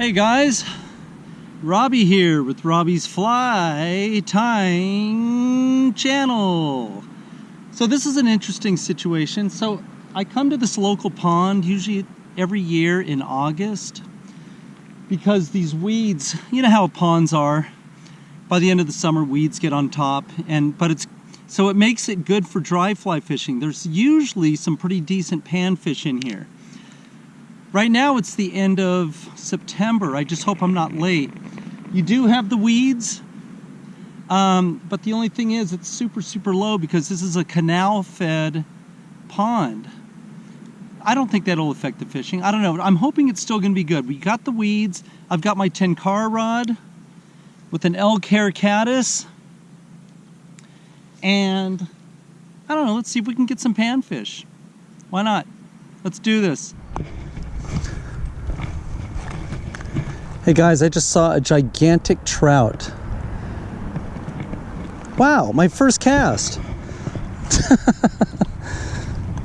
Hey guys, Robbie here with Robbie's Fly Tying channel. So this is an interesting situation. So I come to this local pond usually every year in August because these weeds, you know how ponds are. By the end of the summer, weeds get on top and but it's so it makes it good for dry fly fishing. There's usually some pretty decent panfish in here. Right now it's the end of September. I just hope I'm not late. You do have the weeds, um, but the only thing is it's super, super low because this is a canal fed pond. I don't think that'll affect the fishing. I don't know. I'm hoping it's still going to be good. We got the weeds. I've got my tenkara rod with an Elk Hair Caddis. And I don't know. Let's see if we can get some panfish. Why not? Let's do this. Hey guys, I just saw a gigantic trout. Wow, my first cast.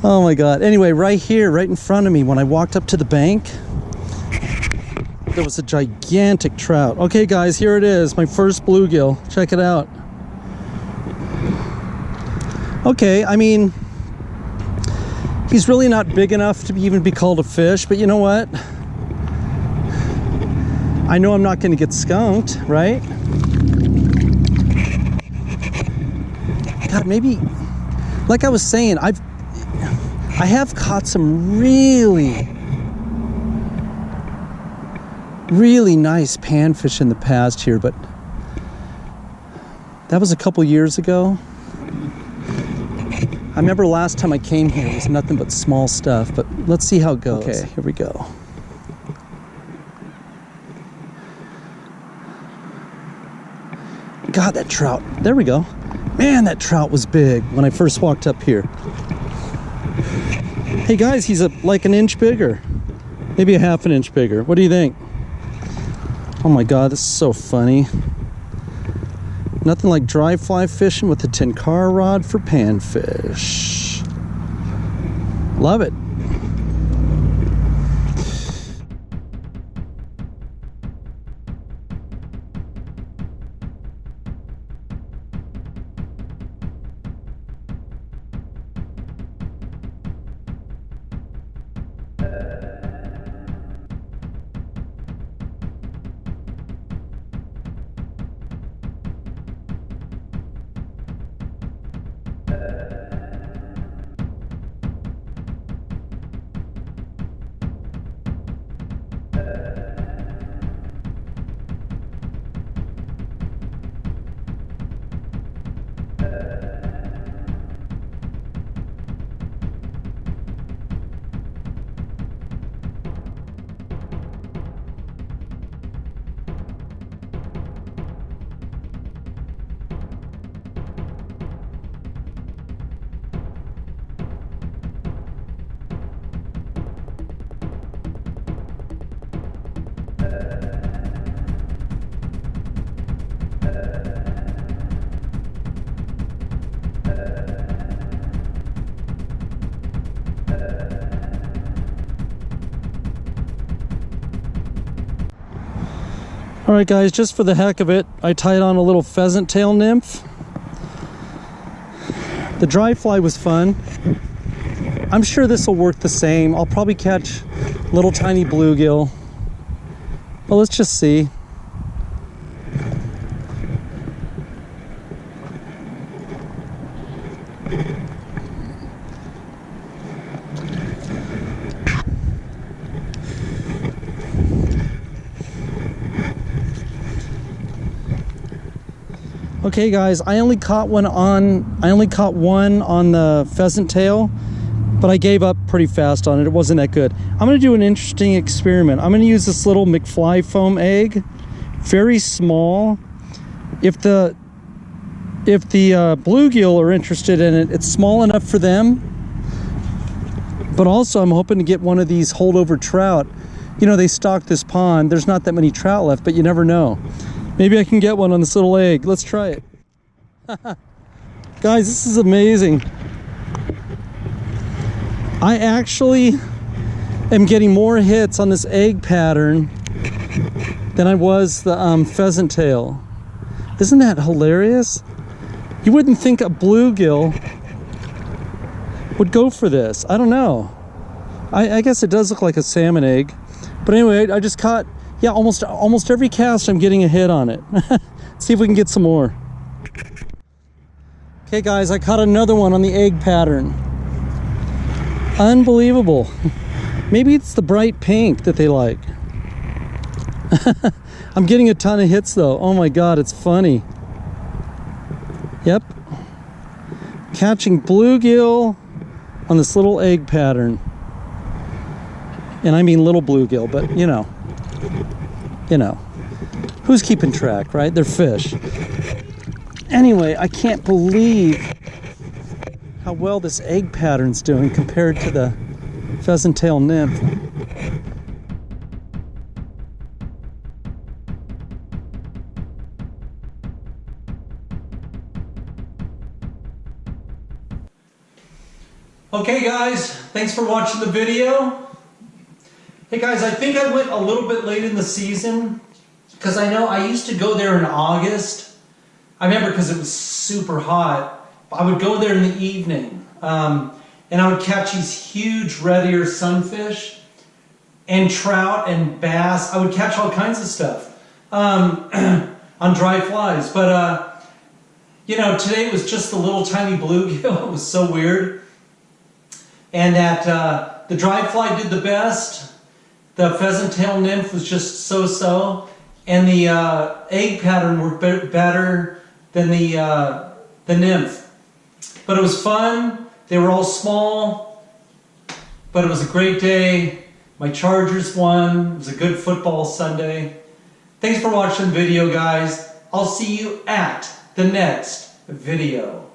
oh my God. Anyway, right here, right in front of me, when I walked up to the bank, there was a gigantic trout. Okay guys, here it is, my first bluegill. Check it out. Okay, I mean, he's really not big enough to even be called a fish, but you know what? I know I'm not going to get skunked, right? God, maybe, like I was saying, I've, I have caught some really, really nice panfish in the past here, but that was a couple years ago. I remember last time I came here, it was nothing but small stuff, but let's see how it goes. Okay, here we go. God, that trout. There we go. Man, that trout was big when I first walked up here. Hey guys, he's a, like an inch bigger. Maybe a half an inch bigger. What do you think? Oh my God, this is so funny. Nothing like dry fly fishing with a tenkara rod for panfish. Love it. All right, guys, just for the heck of it, I tied on a little pheasant tail nymph. The dry fly was fun. I'm sure this will work the same. I'll probably catch little tiny bluegill. But let's just see. Okay guys, I only caught one on, I only caught one on the pheasant tail, but I gave up pretty fast on it. It wasn't that good. I'm gonna do an interesting experiment. I'm gonna use this little McFly foam egg, very small. If the, if the uh, bluegill are interested in it, it's small enough for them, but also I'm hoping to get one of these holdover trout. You know, they stock this pond. There's not that many trout left, but you never know. Maybe I can get one on this little egg. Let's try it. Guys, this is amazing. I actually am getting more hits on this egg pattern than I was the um, pheasant tail. Isn't that hilarious? You wouldn't think a bluegill would go for this. I don't know. I, I guess it does look like a salmon egg. But anyway, I just caught, yeah, almost almost every cast I'm getting a hit on it. See if we can get some more. Okay guys, I caught another one on the egg pattern. Unbelievable. Maybe it's the bright pink that they like. I'm getting a ton of hits though. Oh my God, it's funny. Yep. Catching bluegill on this little egg pattern. And I mean little bluegill, but you know, you know, who's keeping track, right? They're fish. Anyway, I can't believe how well this egg pattern's doing compared to the pheasant tail nymph. Okay guys, thanks for watching the video. Hey guys, I think I went a little bit late in the season because I know I used to go there in August. I remember because it was super hot. I would go there in the evening um, and I would catch these huge red ear sunfish and trout and bass. I would catch all kinds of stuff um, on dry flies. But, uh, you know, today was just a little tiny bluegill. It was so weird and that uh, the dry fly did the best. The pheasant tail nymph was just so-so, and the uh, egg pattern were be better than the uh, the nymph. But it was fun. They were all small, but it was a great day. My Chargers won. It was a good football Sunday. Thanks for watching the video, guys. I'll see you at the next video.